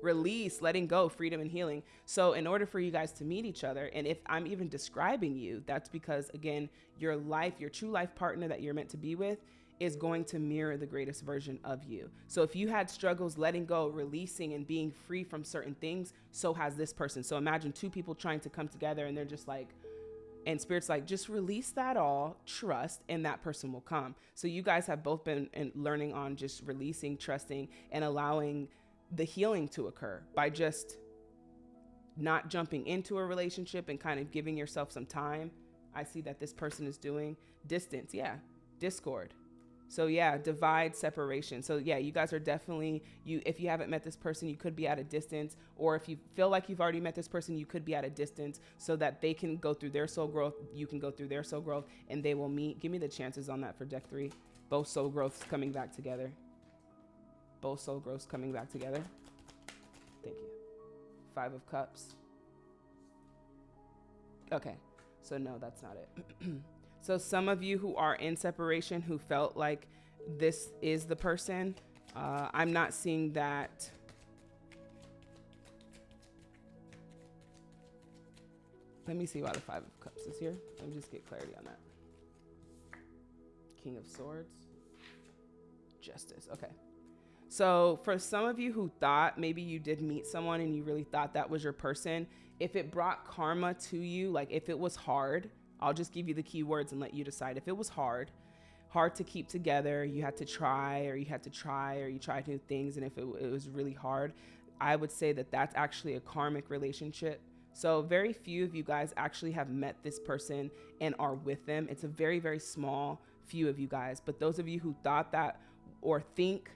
S1: Release, letting go, freedom and healing. So in order for you guys to meet each other, and if I'm even describing you, that's because again, your life, your true life partner that you're meant to be with, is going to mirror the greatest version of you. So if you had struggles letting go, releasing, and being free from certain things, so has this person. So imagine two people trying to come together and they're just like, and spirit's like just release that all trust and that person will come. So you guys have both been learning on just releasing trusting and allowing the healing to occur by just not jumping into a relationship and kind of giving yourself some time. I see that this person is doing distance. Yeah discord so yeah, divide separation. So yeah, you guys are definitely you if you haven't met this person, you could be at a distance or if you feel like you've already met this person, you could be at a distance so that they can go through their soul growth, you can go through their soul growth and they will meet. Give me the chances on that for deck 3. Both soul growths coming back together. Both soul growths coming back together. Thank you. 5 of cups. Okay. So no, that's not it. So some of you who are in separation who felt like this is the person, uh, I'm not seeing that. Let me see why the Five of Cups is here. Let me just get clarity on that. King of Swords. Justice. Okay. So for some of you who thought maybe you did meet someone and you really thought that was your person, if it brought karma to you, like if it was hard, I'll just give you the keywords and let you decide. If it was hard, hard to keep together, you had to try or you had to try or you tried new things, and if it, it was really hard, I would say that that's actually a karmic relationship. So, very few of you guys actually have met this person and are with them. It's a very, very small few of you guys. But those of you who thought that or think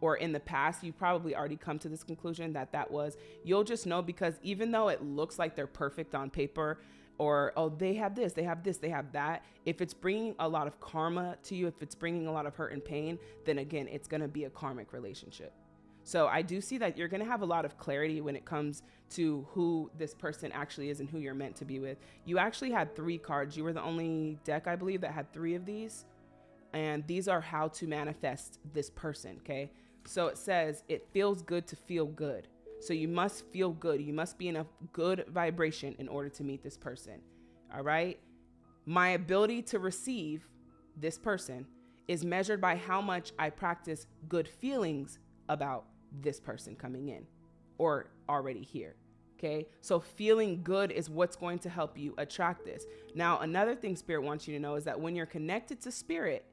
S1: or in the past, you probably already come to this conclusion that that was, you'll just know because even though it looks like they're perfect on paper, or oh they have this they have this they have that. If it's bringing a lot of karma to you if it's bringing a lot of hurt and pain then again it's going to be a karmic relationship. So i do see that you're going to have a lot of clarity when it comes to who this person actually is and who you're meant to be with. You actually had three cards. You were the only deck i believe that had three of these. And these are how to manifest this person okay? So it says it feels good to feel good so you must feel good. You must be in a good vibration in order to meet this person. All right. My ability to receive this person is measured by how much I practice good feelings about this person coming in or already here. Okay. So feeling good is what's going to help you attract this. Now, another thing Spirit wants you to know is that when you're connected to Spirit,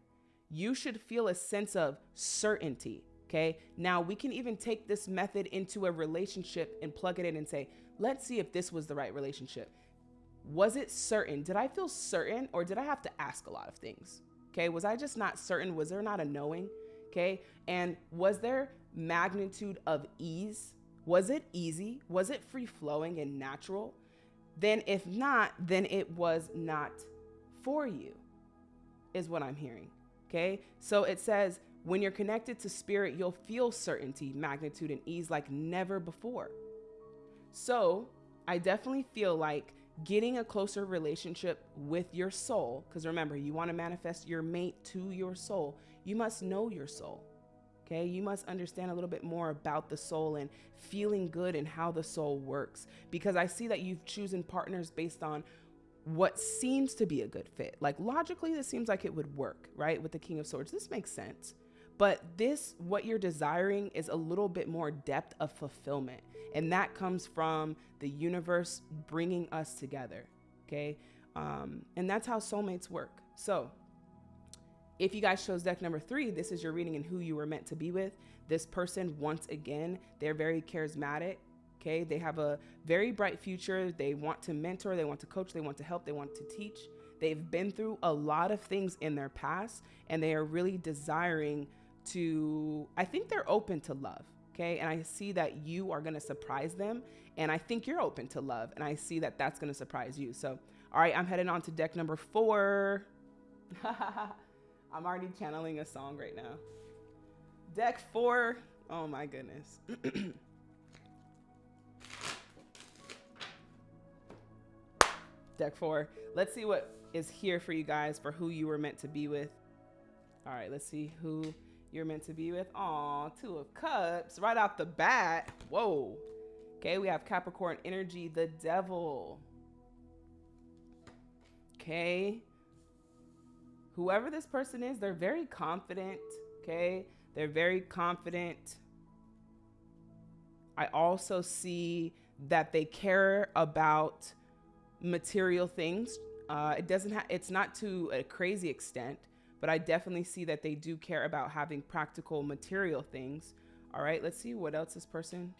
S1: you should feel a sense of certainty Okay. Now we can even take this method into a relationship and plug it in and say, let's see if this was the right relationship. Was it certain? Did I feel certain or did I have to ask a lot of things? Okay. Was I just not certain? Was there not a knowing? Okay. And was there magnitude of ease? Was it easy? Was it free flowing and natural? Then, if not, then it was not for you, is what I'm hearing. Okay. So it says, when you're connected to spirit, you'll feel certainty, magnitude, and ease like never before. So, I definitely feel like getting a closer relationship with your soul, because remember, you want to manifest your mate to your soul, you must know your soul. Okay, you must understand a little bit more about the soul and feeling good and how the soul works. Because I see that you've chosen partners based on what seems to be a good fit. Like logically, this seems like it would work, right? With the King of Swords. This makes sense. But this, what you're desiring, is a little bit more depth of fulfillment. And that comes from the universe bringing us together. Okay. Um, and that's how soulmates work. So, if you guys chose deck number three, this is your reading and who you were meant to be with. This person, once again, they're very charismatic. Okay. They have a very bright future. They want to mentor, they want to coach, they want to help, they want to teach. They've been through a lot of things in their past and they are really desiring to, I think they're open to love. Okay. And I see that you are going to surprise them. And I think you're open to love. And I see that that's going to surprise you. So, all right, I'm heading on to deck number four. I'm already channeling a song right now. Deck four. Oh my goodness. deck four. Let's see what is here for you guys for who you were meant to be with. All right, let's see who you're meant to be with. Aw, two of cups right off the bat. Whoa. Okay, we have Capricorn energy, the devil. Okay. whoever this person is, they're very confident. Okay. They're very confident. I also see that they care about material things. Uh, it doesn't have, it's not to a crazy extent, but I definitely see that they do care about having practical material things. All right, let's see what else this person.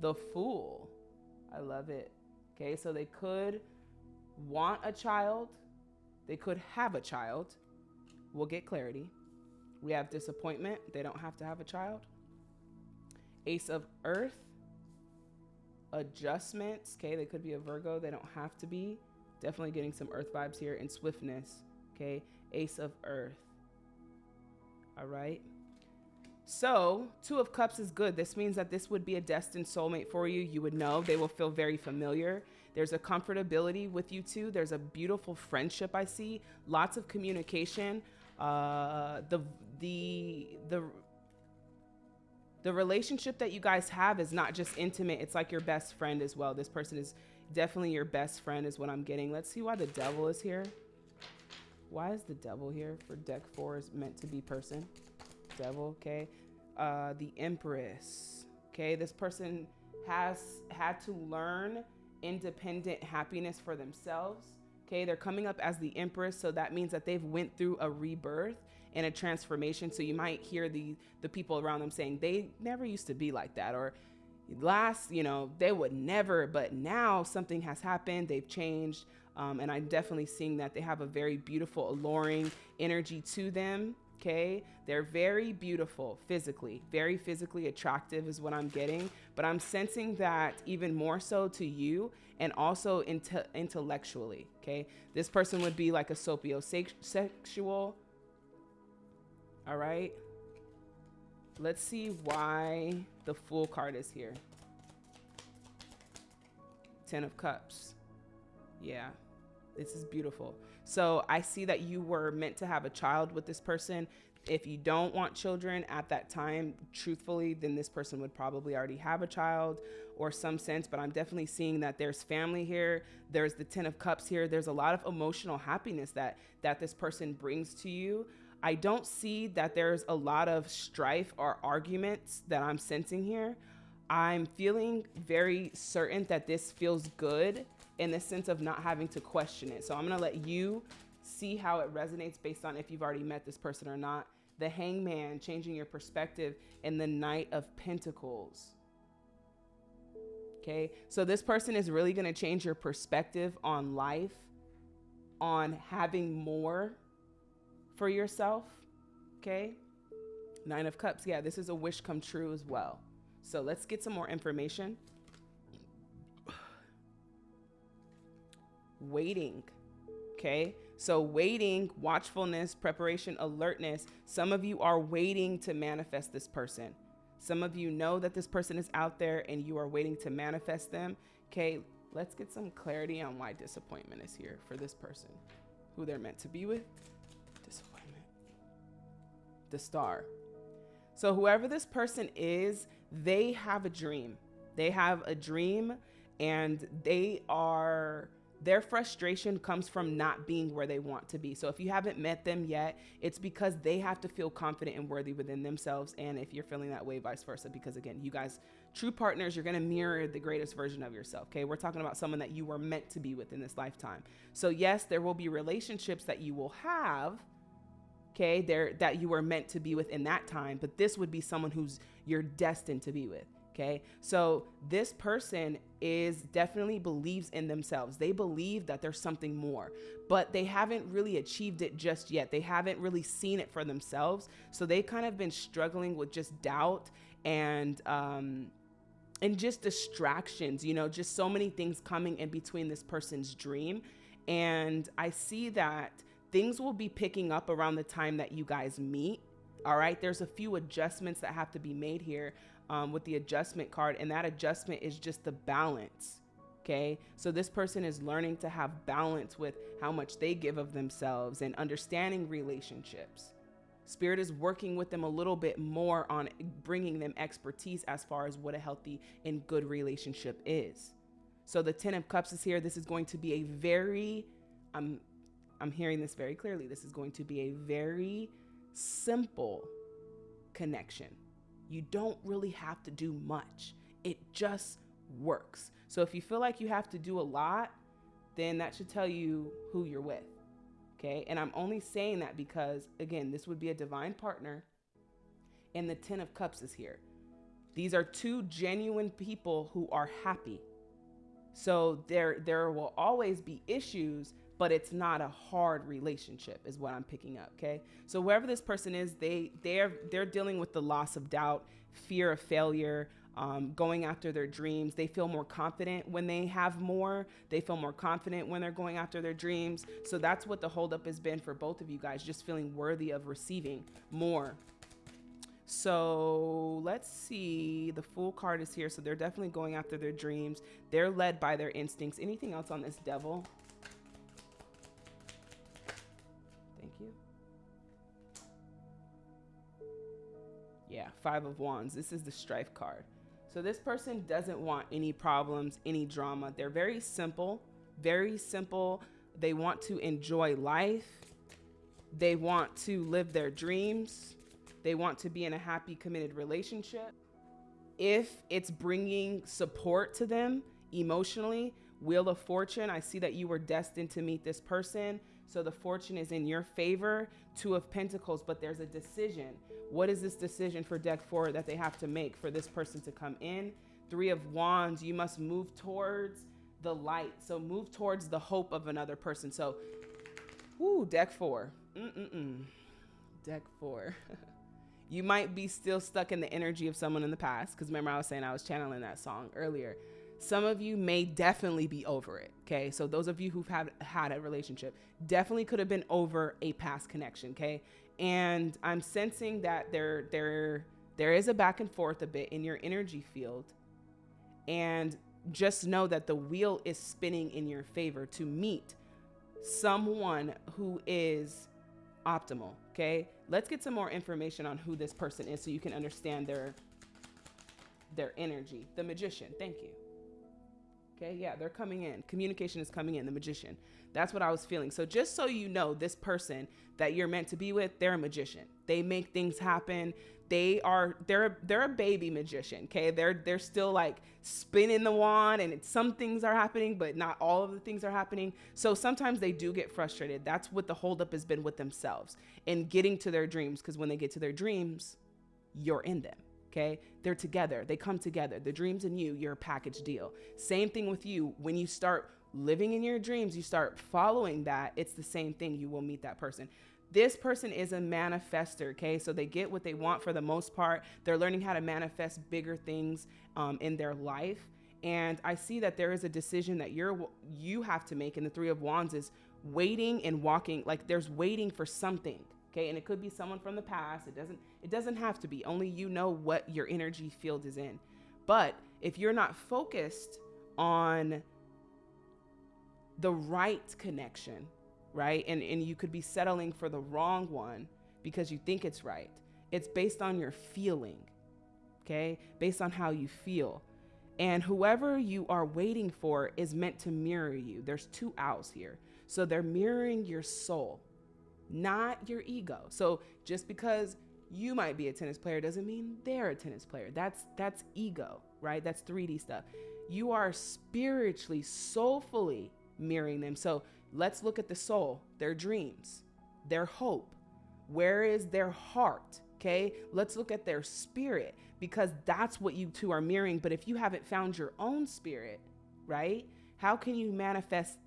S1: The Fool. I love it. Okay, so they could want a child, they could have a child. We'll get clarity. We have disappointment. They don't have to have a child. Ace of Earth. Adjustments. Okay, they could be a Virgo. They don't have to be. Definitely getting some Earth vibes here. And swiftness. Okay, Ace of Earth. All right. So, Two of Cups is good. This means that this would be a destined soulmate for you. You would know. They will feel very familiar. There's a comfortability with you two. There's a beautiful friendship I see. Lots of communication. Uh, the the the the relationship that you guys have is not just intimate. It's like your best friend as well. This person is definitely your best friend is what I'm getting. Let's see why the devil is here. Why is the devil here for deck four is meant to be person? Devil, okay. Uh, the Empress, okay. This person has had to learn independent happiness for themselves. Okay, they're coming up as the Empress, so that means that they've went through a rebirth and a transformation. So you might hear the the people around them saying they never used to be like that, or last, you know, they would never, but now something has happened. They've changed. Um, and I'm definitely seeing that they have a very beautiful, alluring energy to them. Okay. They're very beautiful physically, very physically attractive is what I'm getting. But I'm sensing that even more so to you and also inte- intellectually. Okay. This person would be like a sapiosexual. All right. Let's see why the Fool card is here. Ten of Cups. Yeah, this is beautiful. So I see that you were meant to have a child with this person. If you don't want children at that time, truthfully, then this person would probably already have a child or some sense. But I'm definitely seeing that there's family here. There's the Ten of Cups here. There's a lot of emotional happiness that that this person brings to you. I don't see that there's a lot of strife or arguments that I'm sensing here. I'm feeling very certain that this feels good in the sense of not having to question it. So I'm gonna let you see how it resonates based on if you've already met this person or not. The hangman, changing your perspective, and the knight of pentacles. Okay, so this person is really gonna change your perspective on life, on having more for yourself. Okay. Nine of Cups. Yeah, this is a wish come true as well. So let's get some more information. waiting. Okay. So, waiting, watchfulness, preparation, alertness. Some of you are waiting to manifest this person. Some of you know that this person is out there and you are waiting to manifest them. Okay. Let's get some clarity on why disappointment is here for this person, who they're meant to be with the star. So, whoever this person is, they have a dream. They have a dream, and they are, their frustration comes from not being where they want to be. So, if you haven't met them yet, it's because they have to feel confident and worthy within themselves. And if you're feeling that way, vice versa, because again, you guys, true partners, you're going to mirror the greatest version of yourself. Okay. We're talking about someone that you were meant to be with in this lifetime. So, yes, there will be relationships that you will have okay there that you were meant to be with in that time but this would be someone who's you're destined to be with okay? So this person is definitely believes in themselves. They believe that there's something more but they haven't really achieved it just yet. They haven't really seen it for themselves. So they kind of been struggling with just doubt and um and just distractions you know just so many things coming in between this person's dream. And i see that things will be picking up around the time that you guys meet. All right, there's a few adjustments that have to be made here um, with the adjustment card, and that adjustment is just the balance. Okay, so this person is learning to have balance with how much they give of themselves and understanding relationships. Spirit is working with them a little bit more on bringing them expertise as far as what a healthy and good relationship is. So the Ten of Cups is here. This is going to be a very, um, I'm hearing this very clearly. This is going to be a very simple connection. You don't really have to do much, it just works. So if you feel like you have to do a lot, then that should tell you who you're with. Okay. And I'm only saying that because, again, this would be a divine partner, and the Ten of Cups is here. These are two genuine people who are happy. So there there will always be issues, but it's not a hard relationship is what I'm picking up, okay? So wherever this person is, they they're they're dealing with the loss of doubt, fear of failure, um, going after their dreams. They feel more confident when they have more. They feel more confident when they're going after their dreams. So that's what the holdup has been for both of you guys, just feeling worthy of receiving more so let's see. The Fool card is here. So they're definitely going after their dreams. They're led by their instincts. Anything else on this devil? Yeah, Five of Wands. This is the Strife card. So this person doesn't want any problems, any drama. They're very simple, very simple. They want to enjoy life. They want to live their dreams they want to be in a happy, committed relationship. If it's bringing support to them emotionally, Wheel of Fortune, I see that you were destined to meet this person. So the fortune is in your favor. Two of Pentacles, but there's a decision. What is this decision for deck four that they have to make for this person to come in? Three of Wands, you must move towards the light. So move towards the hope of another person. So, whoo, deck four. Mm-mm-mm. Deck four. you might be still stuck in the energy of someone in the past. Because remember, I was saying I was channeling that song earlier. Some of you may definitely be over it. Okay. So, those of you who've had, had a relationship definitely could have been over a past connection. Okay. And I'm sensing that there, there, there is a back and forth a bit in your energy field. And just know that the wheel is spinning in your favor to meet someone who is optimal. Okay. Let's get some more information on who this person is so you can understand their their energy. The magician. Thank you. Okay, yeah, they're coming in. Communication is coming in, the magician. That's what I was feeling. So just so you know, this person that you're meant to be with, they're a magician. They make things happen they are they're they're a baby magician okay they're they're still like spinning the wand and some things are happening but not all of the things are happening so sometimes they do get frustrated that's what the holdup has been with themselves in getting to their dreams because when they get to their dreams you're in them okay they're together they come together the dreams and you you're a package deal same thing with you when you start living in your dreams you start following that it's the same thing you will meet that person this person is a manifester, okay? So they get what they want for the most part. They're learning how to manifest bigger things um, in their life. And I see that there is a decision that you're you have to make. And the Three of Wands is waiting and walking. Like there's waiting for something, okay? And it could be someone from the past. It doesn't. It doesn't have to be. Only you know what your energy field is in. But if you're not focused on the right connection, right? And, and you could be settling for the wrong one because you think it's right. It's based on your feeling, okay? Based on how you feel. And whoever you are waiting for is meant to mirror you. There's two owls here. So they're mirroring your soul, not your ego. So just because you might be a tennis player doesn't mean they're a tennis player. That's that's ego, right? That's 3D stuff. You are spiritually, soulfully mirroring them. So Let's look at the soul, their dreams, their hope. Where is their heart? Okay, let's look at their spirit because that's what you two are mirroring. But if you haven't found your own spirit, right, how can you manifest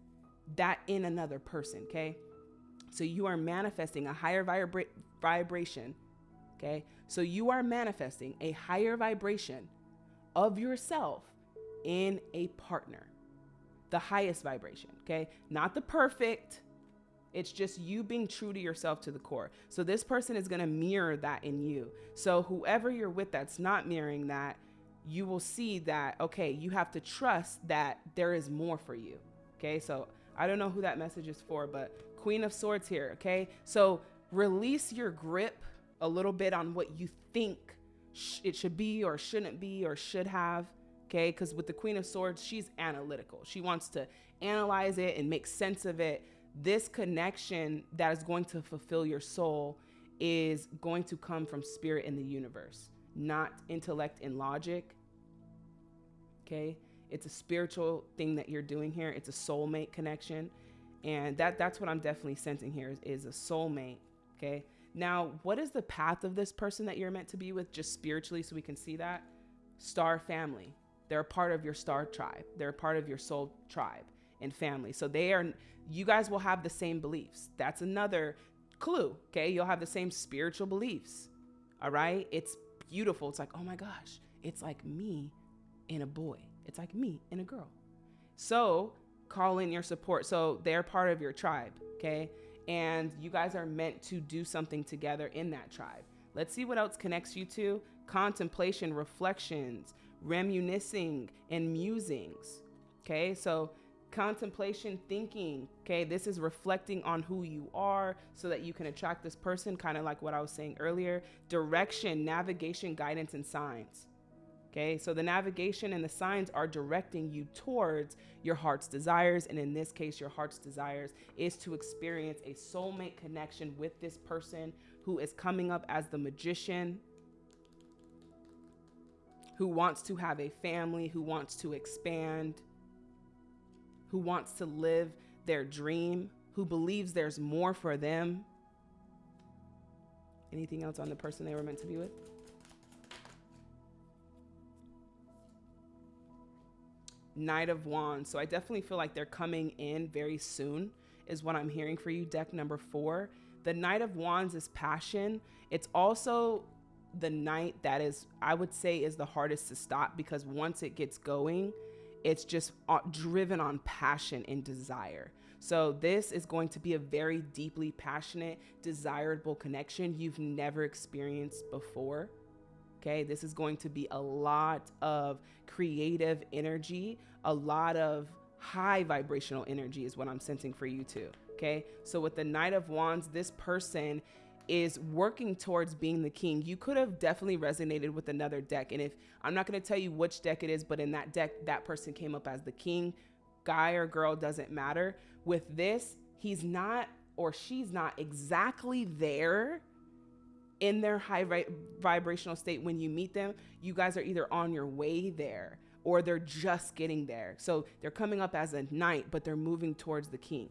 S1: that in another person? Okay, so you are manifesting a higher vibra- vibration. Okay, so you are manifesting a higher vibration of yourself in a partner the highest vibration, okay? Not the perfect. It's just you being true to yourself to the core. So this person is going to mirror that in you. So whoever you're with that's not mirroring that, you will see that okay, you have to trust that there is more for you. Okay? So I don't know who that message is for, but Queen of Swords here, okay? So release your grip a little bit on what you think sh- it should be or shouldn't be or should have okay? Because with the Queen of Swords, she's analytical. She wants to analyze it and make sense of it. this connection that is going to fulfill your soul is going to come from spirit in the universe, not intellect and logic. Okay? It's a spiritual thing that you're doing here. It's a soulmate connection. And that that's what I'm definitely sensing here is, is a soulmate. Okay? Now, what is the path of this person that you're meant to be with just spiritually so we can see that? Star family. They're a part of your star tribe. They're a part of your soul tribe and family. So they are you guys will have the same beliefs. That's another clue. Okay. You'll have the same spiritual beliefs. All right. It's beautiful. It's like, oh my gosh, it's like me and a boy. It's like me and a girl. So call in your support. So they're part of your tribe. Okay. And you guys are meant to do something together in that tribe. Let's see what else connects you to contemplation, reflections, reminiscing, and musings. Okay. So contemplation thinking okay this is reflecting on who you are so that you can attract this person kind of like what i was saying earlier direction navigation guidance and signs okay so the navigation and the signs are directing you towards your heart's desires and in this case your heart's desires is to experience a soulmate connection with this person who is coming up as the magician who wants to have a family who wants to expand who wants to live their dream, who believes there's more for them. Anything else on the person they were meant to be with? Knight of Wands. So I definitely feel like they're coming in very soon, is what I'm hearing for you. Deck number four. The Knight of Wands is passion. It's also the knight that is, I would say, is the hardest to stop because once it gets going, it's just uh, driven on passion and desire. So, this is going to be a very deeply passionate, desirable connection you've never experienced before. Okay, this is going to be a lot of creative energy, a lot of high vibrational energy, is what I'm sensing for you too. Okay, so with the Knight of Wands, this person is working towards being the king. You could have definitely resonated with another deck. And if I'm not going to tell you which deck it is, but in that deck, that person came up as the king, guy or girl, doesn't matter. With this, he's not or she's not exactly there in their high vi- vibrational state when you meet them. You guys are either on your way there or they're just getting there. So they're coming up as a knight, but they're moving towards the king.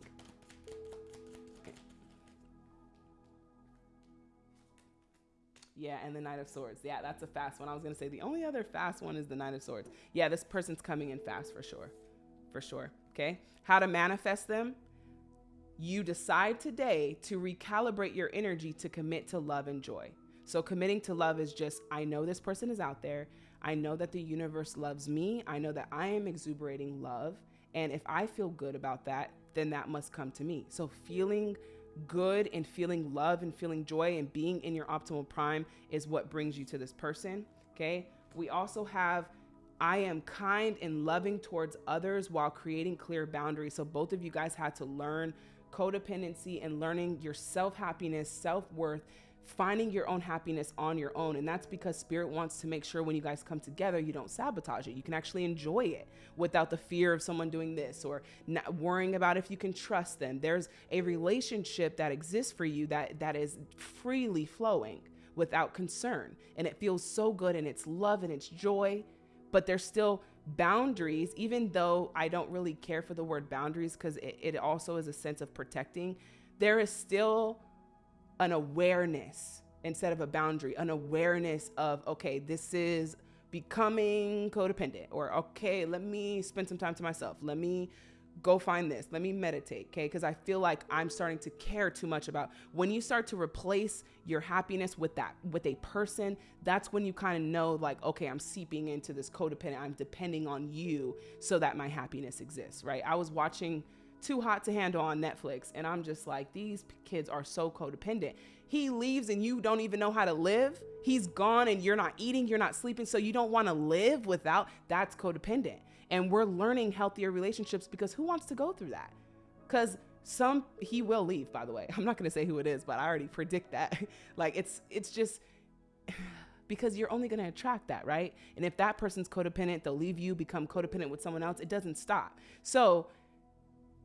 S1: Yeah, and the Knight of Swords. Yeah, that's a fast one. I was going to say the only other fast one is the Knight of Swords. Yeah, this person's coming in fast for sure. For sure. Okay. How to manifest them? You decide today to recalibrate your energy to commit to love and joy. So, committing to love is just, I know this person is out there. I know that the universe loves me. I know that I am exuberating love. And if I feel good about that, then that must come to me. So, feeling good and feeling love and feeling joy and being in your optimal prime is what brings you to this person. Okay. We also have I am kind and loving towards others while creating clear boundaries. So both of you guys had to learn codependency and learning your self happiness, self worth, finding your own happiness on your own. And that's because Spirit wants to make sure when you guys come together, you don't sabotage it. You can actually enjoy it without the fear of someone doing this or not worrying about if you can trust them. There's a relationship that exists for you that, that is freely flowing without concern. And it feels so good and it's love and it's joy, but there's still boundaries, even though I don't really care for the word boundaries because it, it also is a sense of protecting. There is still an awareness instead of a boundary, an awareness of, okay, this is becoming codependent, or okay, let me spend some time to myself. Let me go find this. Let me meditate, okay? Because I feel like I'm starting to care too much about when you start to replace your happiness with that, with a person, that's when you kind of know, like, okay, I'm seeping into this codependent. I'm depending on you so that my happiness exists, right? I was watching too Hot to Handle on Netflix. And I'm just like, these kids are so codependent. He leaves and you don't even know how to live. He's gone and you're not eating, you're not sleeping. So you don't want to live without that's codependent. And we're learning healthier relationships because who wants to go through that? Because some he will leave by the way i'm not going to say who it is but i already predict that like it's it's just because you're only going to attract that right and if that person's codependent they'll leave you become codependent with someone else it doesn't stop so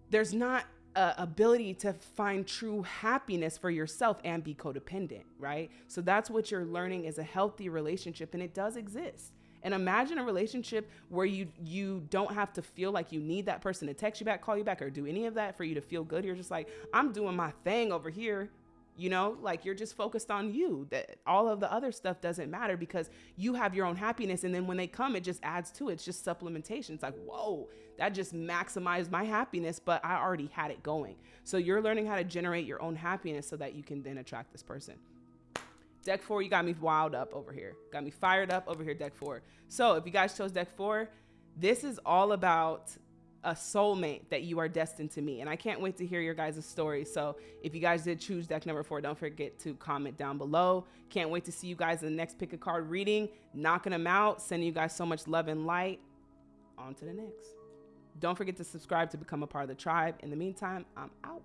S1: there's not uh, ability to find true happiness for yourself and be codependent, right? So that's what you're learning is a healthy relationship, and it does exist. And imagine a relationship where you you don't have to feel like you need that person to text you back, call you back, or do any of that for you to feel good. You're just like, I'm doing my thing over here. You know, like you're just focused on you. That all of the other stuff doesn't matter because you have your own happiness. And then when they come, it just adds to it. It's just supplementation. It's like, whoa, that just maximized my happiness, but I already had it going. So you're learning how to generate your own happiness so that you can then attract this person. Deck four, you got me wild up over here. Got me fired up over here, deck four. So if you guys chose deck four, this is all about a soulmate that you are destined to meet. And I can't wait to hear your guys' stories. So if you guys did choose deck number four, don't forget to comment down below. Can't wait to see you guys in the next pick a card reading, knocking them out, sending you guys so much love and light. On to the next. Don't forget to subscribe to become a part of the tribe. In the meantime, I'm out.